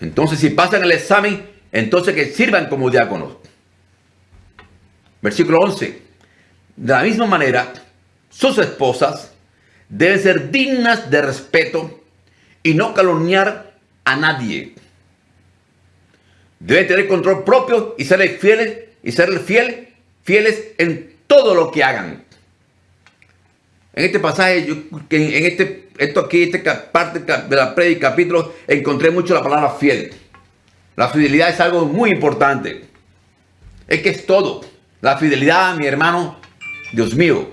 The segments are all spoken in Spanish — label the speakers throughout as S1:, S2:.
S1: Entonces, si pasan el examen, entonces que sirvan como diáconos. Versículo 11. De la misma manera, sus esposas deben ser dignas de respeto y no calumniar a nadie. Deben tener control propio y ser fieles y ser fieles, fieles en todo lo que hagan. En este pasaje, en este, esto aquí, esta parte de la predica, capítulo, encontré mucho la palabra fiel. La fidelidad es algo muy importante. Es que es todo. La fidelidad, mi hermano, Dios mío,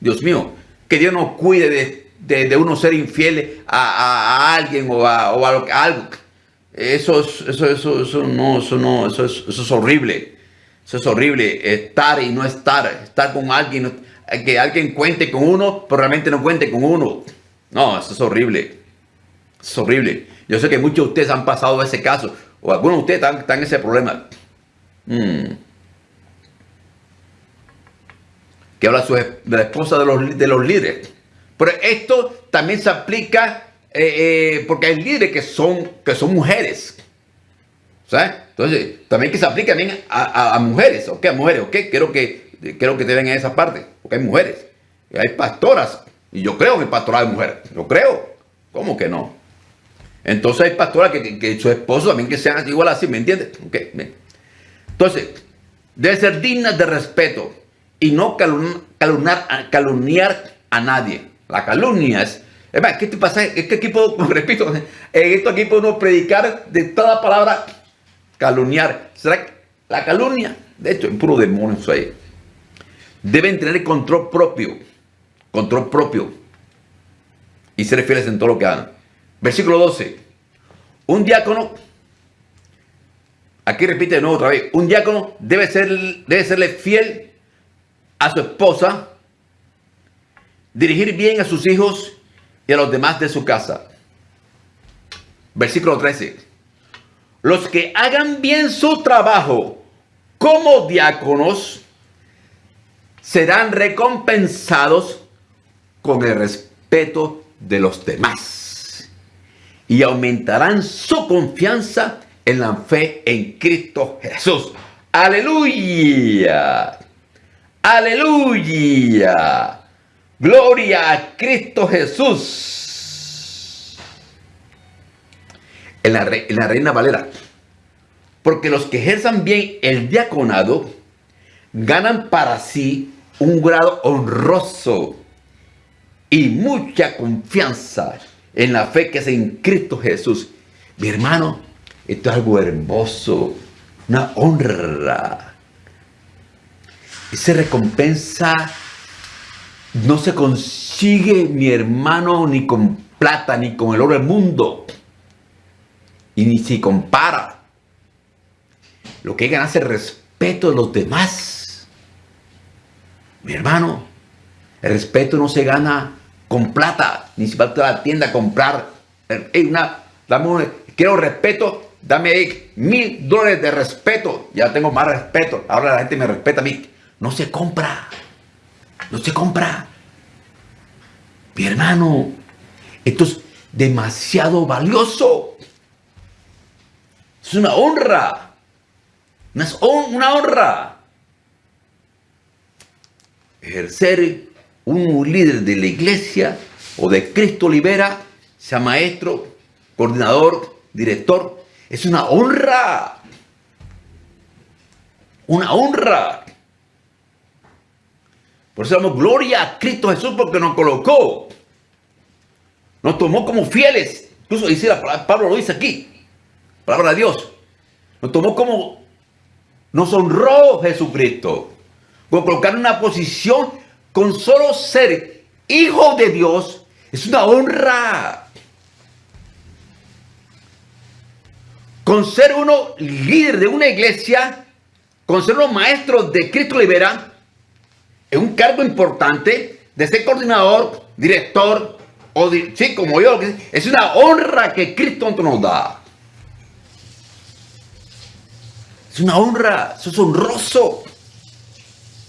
S1: Dios mío, que Dios nos cuide de, uno ser infiel a, alguien o a, algo. Eso, eso, eso, eso, no, eso no, eso es, eso es horrible. Eso es horrible, estar y no estar, estar con alguien, que alguien cuente con uno, pero realmente no cuente con uno. No, eso es horrible. Es horrible. Yo sé que muchos de ustedes han pasado ese caso, o algunos de ustedes están, en ese problema. Mm. Que habla de la esposa de los, de los líderes. Pero esto también se aplica eh, eh, porque hay líderes que son, que son mujeres. ¿Sabes? Entonces, también que se aplique también a, mujeres, ¿ok? A mujeres, ¿ok? Quiero que, quiero que te den en esa parte, porque hay mujeres, y hay pastoras, y yo creo en el pastorado de mujeres, yo creo, ¿cómo que no? Entonces hay pastoras que, que su esposo también que sean igual así, ¿me entiendes? Entonces, debe ser digna de respeto y no calumniar, a nadie. La calumnia es ¿qué te pasa? Es que aquí puedo, repito, en esto aquí podemos predicar de toda palabra calumniar. ¿Será la calumnia? De hecho, es puro demonio eso ahí. Deben tener control propio. Control propio. Y ser fieles en todo lo que hagan. Versículo 12. Un diácono, aquí repite de nuevo otra vez, un diácono debe, ser, debe serle fiel a su esposa, dirigir bien a sus hijos y a los demás de su casa. Versículo 13. Los que hagan bien su trabajo como diáconos serán recompensados con el respeto de los demás y aumentarán su confianza en la fe en Cristo Jesús. Aleluya. Aleluya. Gloria a Cristo Jesús. en la, Reina Valera. Porque los que ejerzan bien el diaconado ganan para sí un grado honroso y mucha confianza en la fe que es en Cristo Jesús. Mi hermano, esto es algo hermoso, una honra. Esa recompensa no se consigue, mi hermano, ni con plata, ni con el oro del mundo. Y ni si compara. Lo que ganar es el respeto de los demás. Mi hermano, el respeto no se gana con plata, ni si va a la tienda a comprar. una, dame quiero respeto, dame mil dólares de respeto. Ya tengo más respeto. Ahora la gente me respeta a mí. No se compra. No se compra. Mi hermano, esto es demasiado valioso. Es una honra. Es una honra. Ejercer un líder de la iglesia o de Cristo Libera, sea maestro, coordinador, director, es una honra. Una honra. Por eso damos gloria a Cristo Jesús porque nos colocó. Nos tomó como fieles. Incluso dice Pablo lo dice aquí. Palabra de Dios. Nos tomó como, nos honró Jesucristo. Colocar una posición con solo ser hijo de Dios. Es una honra. Con ser uno líder de una iglesia, con ser uno maestro de Cristo Libera, es un cargo importante de ser coordinador, director, o sí, como yo, es una honra que Cristo nos da. Es una honra, eso es honroso.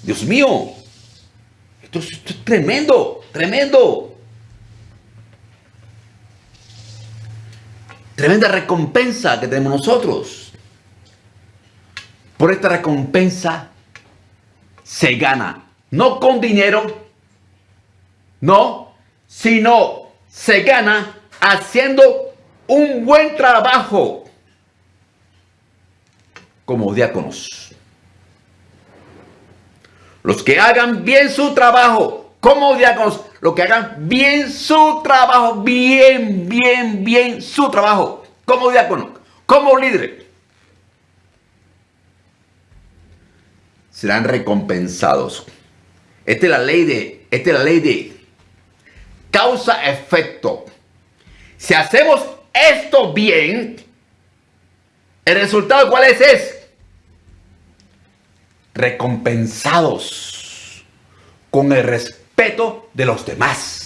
S1: Dios mío, esto es, tremendo, tremendo. Tremenda recompensa que tenemos nosotros. Por esta recompensa se gana, no con dinero, no, sino se gana haciendo un buen trabajo como diáconos. Los que hagan bien su trabajo como diáconos, los que hagan bien su trabajo, bien, bien, bien su trabajo como diácono, como líder, serán recompensados. Esta es la ley de, esta es la ley de causa-efecto. Si hacemos esto bien, el resultado cuál es? Es recompensados con el respeto de los demás.